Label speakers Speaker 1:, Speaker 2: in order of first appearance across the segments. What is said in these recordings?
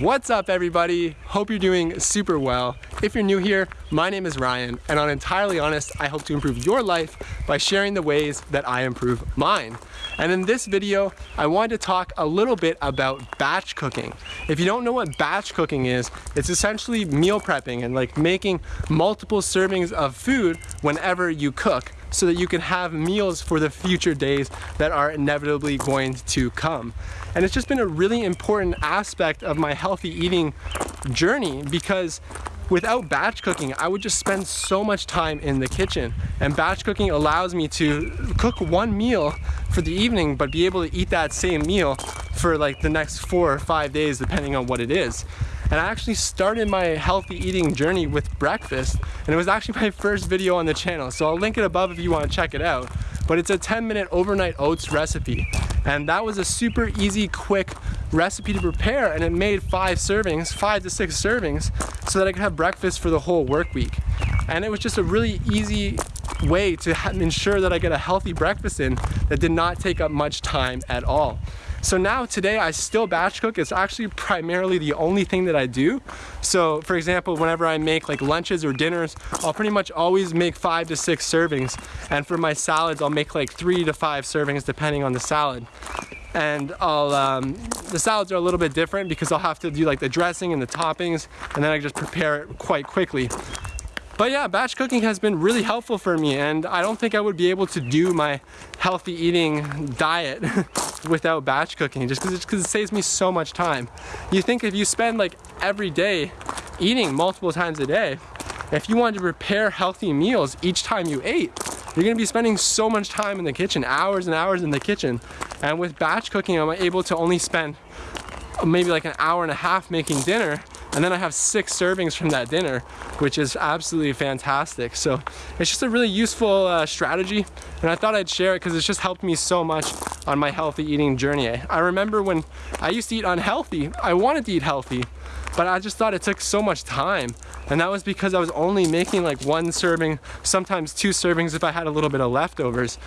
Speaker 1: What's up everybody? Hope you're doing super well. If you're new here, my name is Ryan and on Entirely Honest, I hope to improve your life by sharing the ways that I improve mine. And in this video, I wanted to talk a little bit about batch cooking. If you don't know what batch cooking is, it's essentially meal prepping and like making multiple servings of food whenever you cook so that you can have meals for the future days that are inevitably going to come. And it's just been a really important aspect of my healthy eating journey because without batch cooking, I would just spend so much time in the kitchen. And batch cooking allows me to cook one meal for the evening, but be able to eat that same meal for like the next four or five days, depending on what it is. And I actually started my healthy eating journey with breakfast, and it was actually my first video on the channel. So I'll link it above if you wanna check it out. But it's a 10 minute overnight oats recipe. And that was a super easy, quick recipe to prepare and it made five servings, five to six servings, so that I could have breakfast for the whole work week. And it was just a really easy way to ensure that I get a healthy breakfast in that did not take up much time at all. So now today I still batch cook. It's actually primarily the only thing that I do. So for example, whenever I make like lunches or dinners, I'll pretty much always make five to six servings. And for my salads, I'll make like three to five servings depending on the salad and I'll, um, the salads are a little bit different because I'll have to do like the dressing and the toppings and then I just prepare it quite quickly. But yeah, batch cooking has been really helpful for me and I don't think I would be able to do my healthy eating diet without batch cooking just because it saves me so much time. You think if you spend like every day eating multiple times a day, if you wanted to prepare healthy meals each time you ate, you're gonna be spending so much time in the kitchen, hours and hours in the kitchen. And with batch cooking, I'm able to only spend maybe like an hour and a half making dinner and then I have six servings from that dinner, which is absolutely fantastic. So it's just a really useful uh, strategy, and I thought I'd share it because it's just helped me so much on my healthy eating journey. I remember when I used to eat unhealthy, I wanted to eat healthy, but I just thought it took so much time. And that was because I was only making like one serving, sometimes two servings if I had a little bit of leftovers.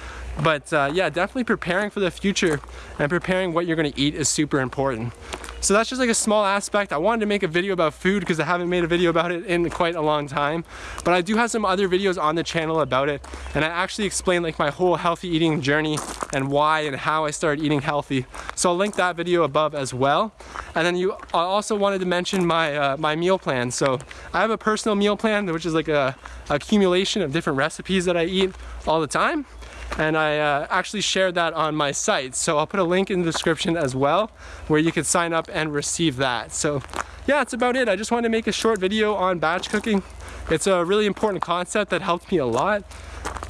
Speaker 1: But uh, yeah, definitely preparing for the future and preparing what you're gonna eat is super important. So that's just like a small aspect. I wanted to make a video about food because I haven't made a video about it in quite a long time. But I do have some other videos on the channel about it. And I actually explain like my whole healthy eating journey and why and how I started eating healthy. So I'll link that video above as well. And then you I also wanted to mention my, uh, my meal plan. So I have a personal meal plan, which is like a accumulation of different recipes that I eat all the time and I uh, actually shared that on my site. So I'll put a link in the description as well where you can sign up and receive that. So yeah, that's about it. I just wanted to make a short video on batch cooking. It's a really important concept that helped me a lot.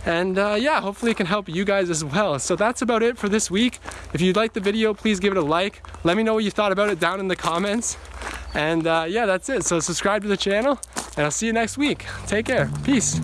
Speaker 1: And uh, yeah, hopefully it can help you guys as well. So that's about it for this week. If you liked the video, please give it a like. Let me know what you thought about it down in the comments. And uh, yeah, that's it. So subscribe to the channel and I'll see you next week. Take care. Peace.